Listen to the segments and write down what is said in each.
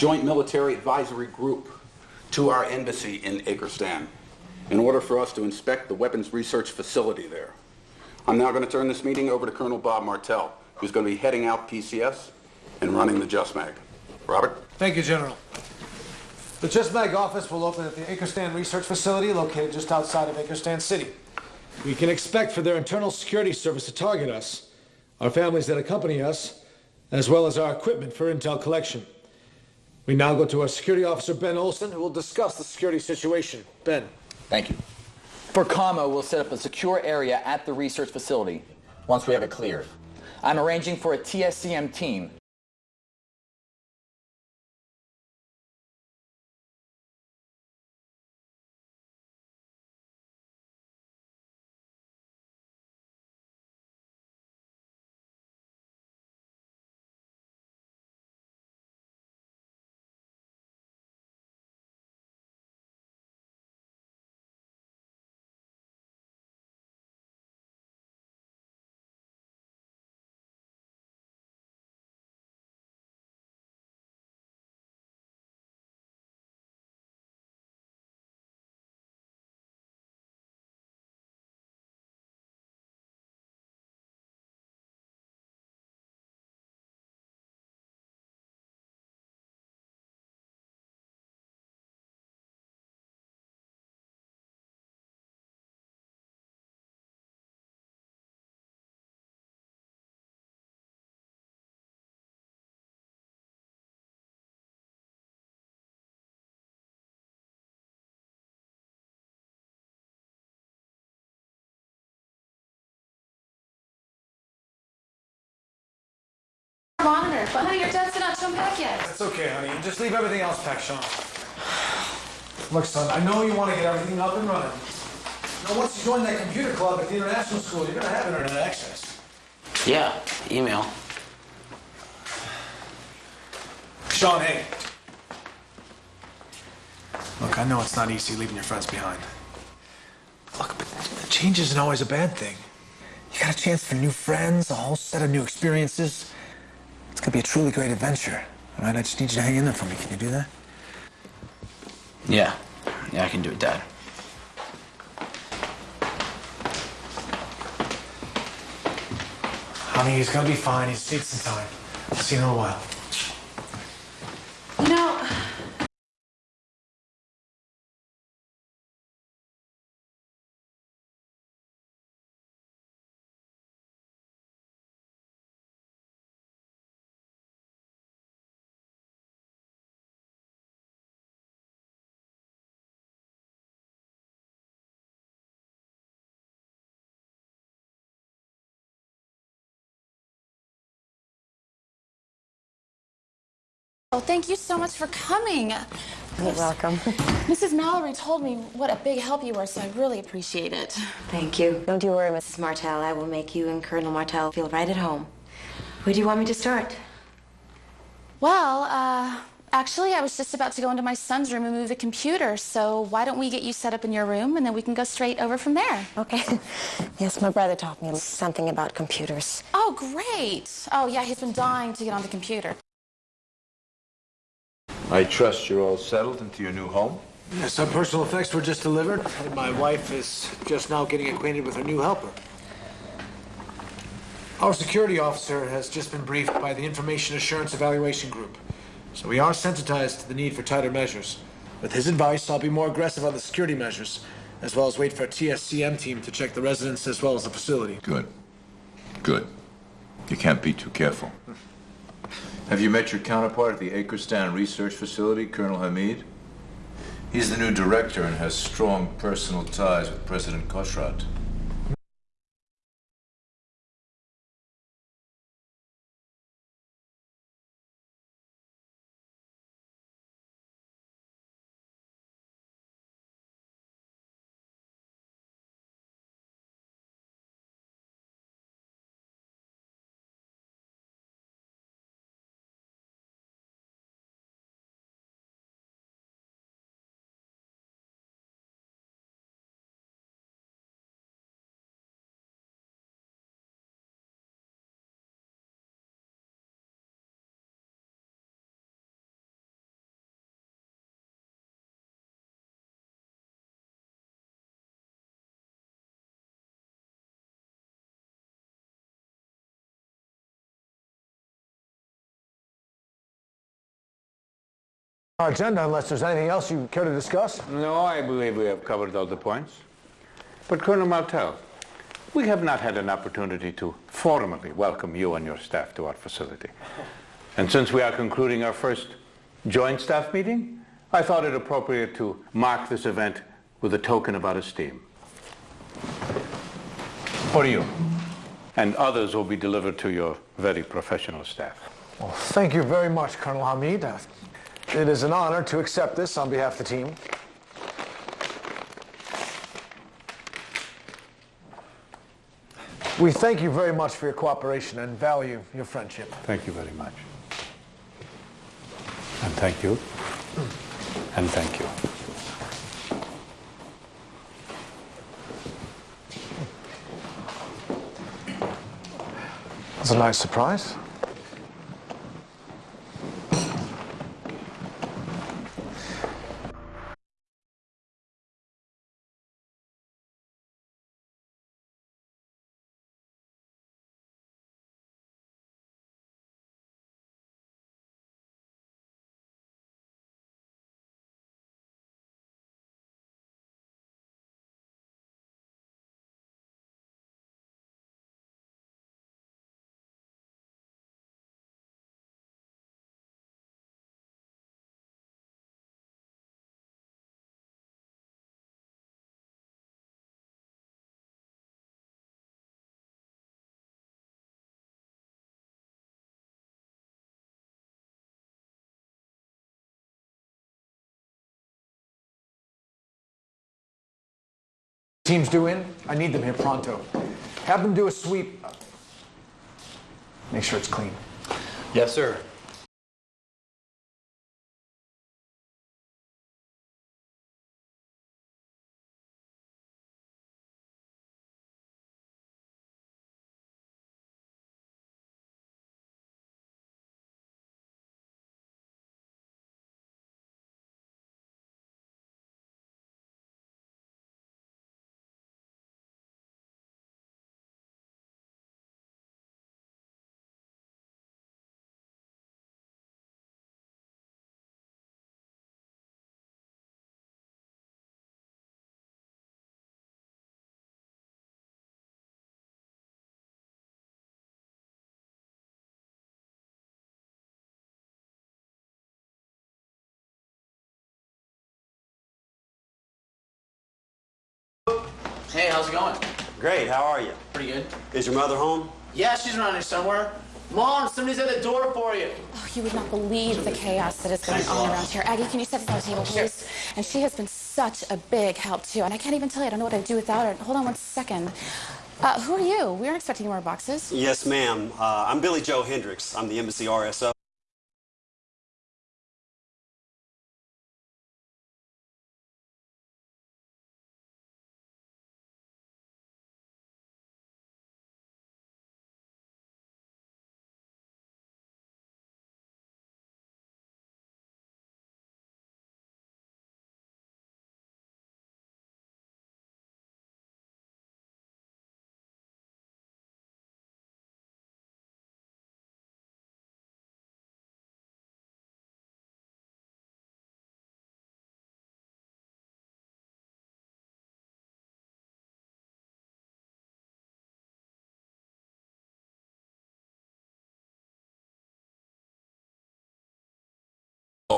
joint military advisory group to our embassy in Akerstan in order for us to inspect the weapons research facility there. I'm now going to turn this meeting over to Colonel Bob Martell, who's going to be heading out PCS and running the JUSMAG. Robert? Thank you, General. The JUSMAG office will open at the Akerstan Research Facility located just outside of Akerstan City. We can expect for their internal security service to target us, our families that accompany us, as well as our equipment for intel collection. We now go to our security officer, Ben Olson, who will discuss the security situation. Ben. Thank you. For Commo, we'll set up a secure area at the research facility once we have it cleared. I'm arranging for a TSCM team monitor. But honey, your dad's not shown back yet. That's okay, honey. Just leave everything else packed, Sean. Look, son, I know you want to get everything up and running. Now, once you join that computer club at the international school, you're going to have internet access. Yeah, email. Sean, hey. Look, I know it's not easy leaving your friends behind. Look, but change isn't always a bad thing. You got a chance for new friends, a whole set of new experiences. It's gonna be a truly great adventure. All right, I just need you to hang in there for me. Can you do that? Yeah. Yeah, I can do it, Dad. Honey, he's gonna be fine. He's needs some time. I'll see you in a while. Oh, thank you so much for coming. You're welcome. Mrs. Mallory told me what a big help you were, so I really appreciate it. Thank you. Don't you worry, Mrs. Martell. I will make you and Colonel Martell feel right at home. Where do you want me to start? Well, uh, actually, I was just about to go into my son's room and move the computer, so why don't we get you set up in your room and then we can go straight over from there? Okay. Yes, my brother taught me something about computers. Oh, great. Oh, yeah, he's been dying to get on the computer. I trust you're all settled into your new home? Yes, some personal effects were just delivered, and my wife is just now getting acquainted with her new helper. Our security officer has just been briefed by the Information Assurance Evaluation Group, so we are sensitized to the need for tighter measures. With his advice, I'll be more aggressive on the security measures, as well as wait for a TSCM team to check the residence as well as the facility. Good. Good. You can't be too careful. Have you met your counterpart at the Akerstan Research Facility, Colonel Hamid? He's the new director and has strong personal ties with President Koshrat. Our agenda, unless there's anything else you care to discuss? No, I believe we have covered all the points. But Colonel Martell, we have not had an opportunity to formally welcome you and your staff to our facility. And since we are concluding our first joint staff meeting, I thought it appropriate to mark this event with a token of our esteem. For you. And others will be delivered to your very professional staff. Well, thank you very much, Colonel Hamid. It is an honor to accept this on behalf of the team. We thank you very much for your cooperation and value your friendship. Thank you very much. And thank you. And thank you. That's a nice surprise. Teams due in. I need them here pronto. Have them do a sweep. Make sure it's clean. Yes, sir. How's it going? Great, how are you? Pretty good. Is your mother home? Yeah, she's around here somewhere. Mom, somebody's at the door for you. Oh, you would not believe the chaos that is going on around here. Aggie, can you set this on the table, please? And she has been such a big help, too. And I can't even tell you, I don't know what I'd do without her. Hold on one second. Uh, who are you? We aren't expecting more boxes. Yes, ma'am. Uh, I'm Billy Joe Hendricks. I'm the embassy RSO.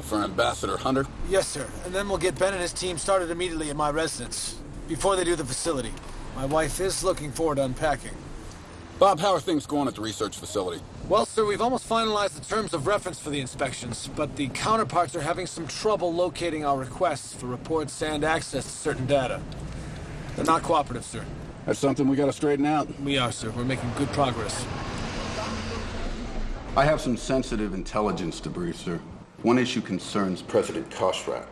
For Ambassador Hunter. Yes, sir. And then we'll get Ben and his team started immediately at my residence, before they do the facility. My wife is looking forward to unpacking. Bob, how are things going at the research facility? Well, sir, we've almost finalized the terms of reference for the inspections, but the counterparts are having some trouble locating our requests for reports and access to certain data. They're not cooperative, sir. That's something we got to straighten out. We are, sir. We're making good progress. I have some sensitive intelligence to brief, sir. One issue concerns President Koshrat.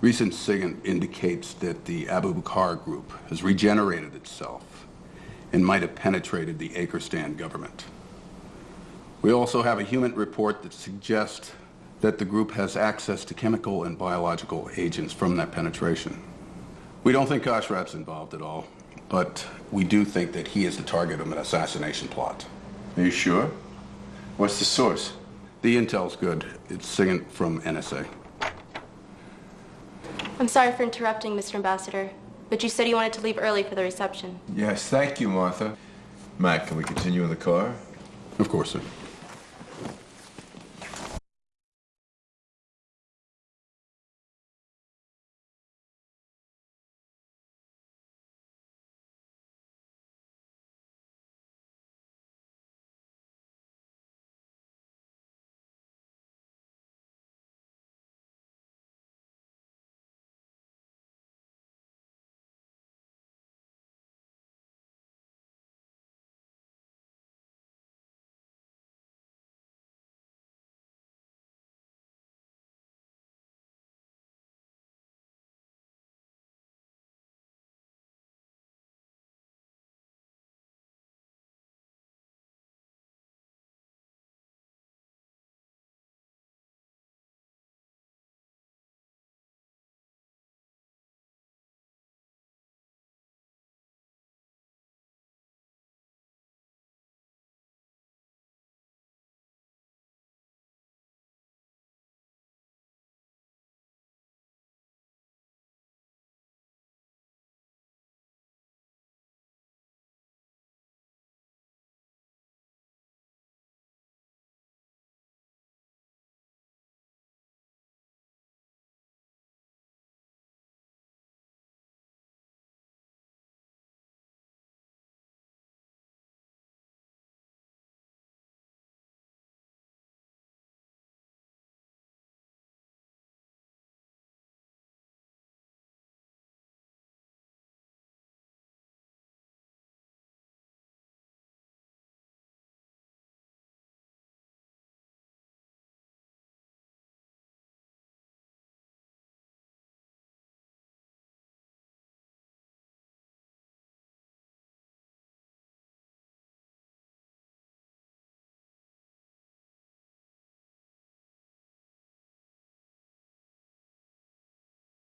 Recent SIGINT indicates that the Abu Bakr group has regenerated itself and might have penetrated the Akerstan government. We also have a human report that suggests that the group has access to chemical and biological agents from that penetration. We don't think Koshrat's involved at all, but we do think that he is the target of an assassination plot. Are you sure? What's the source? The intel's good. It's SIGINT from NSA. I'm sorry for interrupting, Mr. Ambassador, but you said you wanted to leave early for the reception. Yes, thank you, Martha. Mac, can we continue in the car? Of course, sir.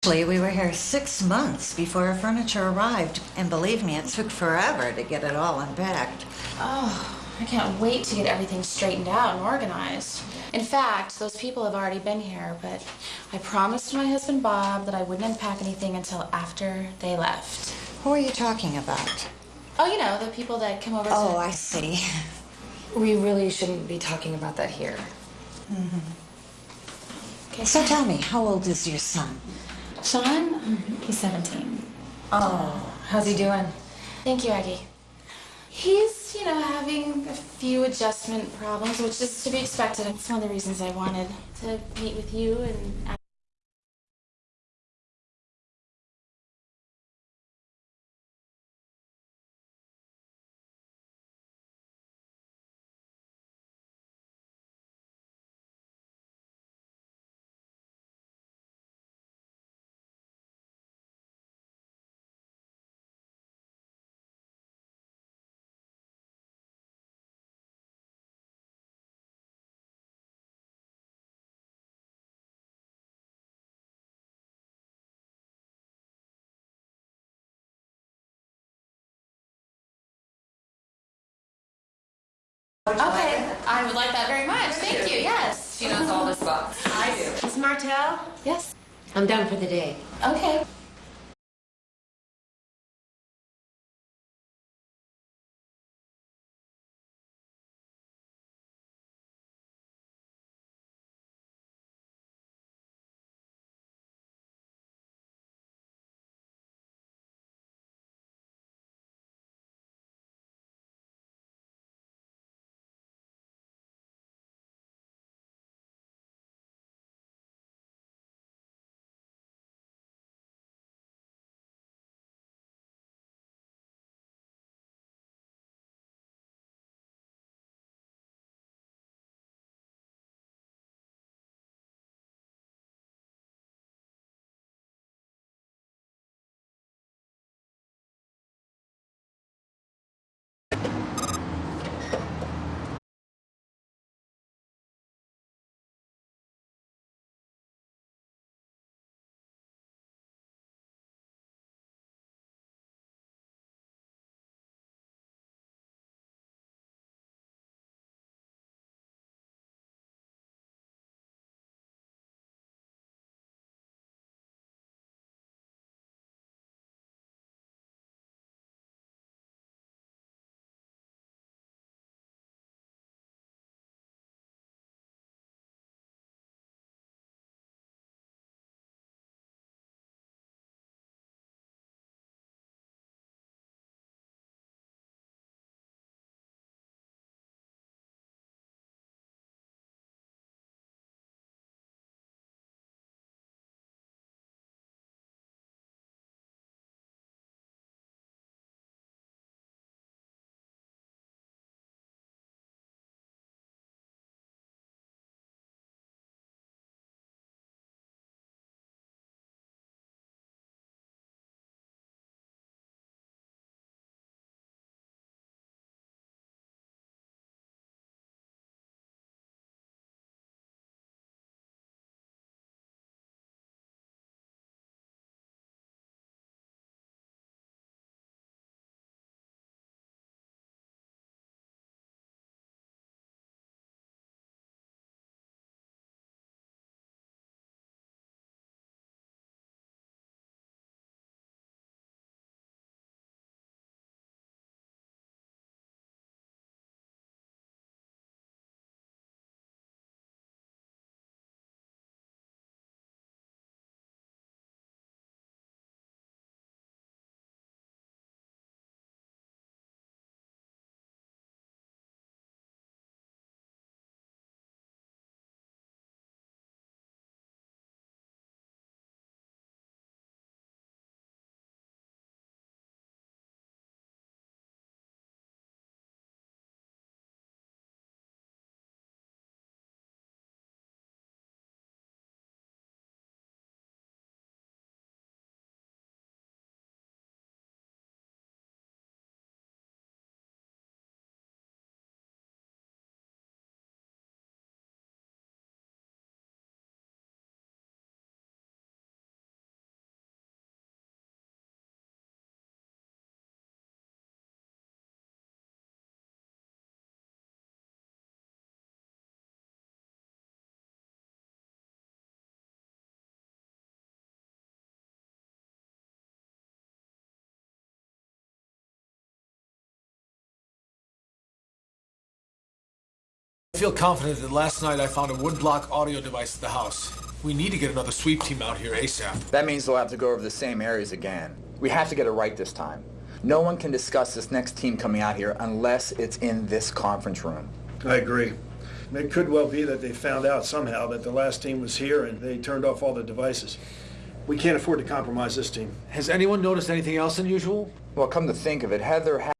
We were here six months before our furniture arrived, and believe me, it took forever to get it all unpacked. Oh, I can't wait to get everything straightened out and organized. In fact, those people have already been here, but I promised my husband Bob that I wouldn't unpack anything until after they left. Who are you talking about? Oh, you know, the people that come over Oh, to... I see. We really shouldn't be talking about that here. Mm-hmm. Okay, So tell me, how old is your son? Sean, he's 17. Oh, how's he doing? Thank you, Aggie. He's, you know, having a few adjustment problems, which is to be expected. It's one of the reasons I wanted to meet with you and Okay, I would like that very much. Thank you. Yes. She knows all the spots. I do. Miss Martell, Yes. I'm done for the day. Okay. I feel confident that last night I found a woodblock audio device at the house. We need to get another sweep team out here ASAP. That means they'll have to go over the same areas again. We have to get it right this time. No one can discuss this next team coming out here unless it's in this conference room. I agree. It could well be that they found out somehow that the last team was here and they turned off all the devices. We can't afford to compromise this team. Has anyone noticed anything else unusual? Well, come to think of it, Heather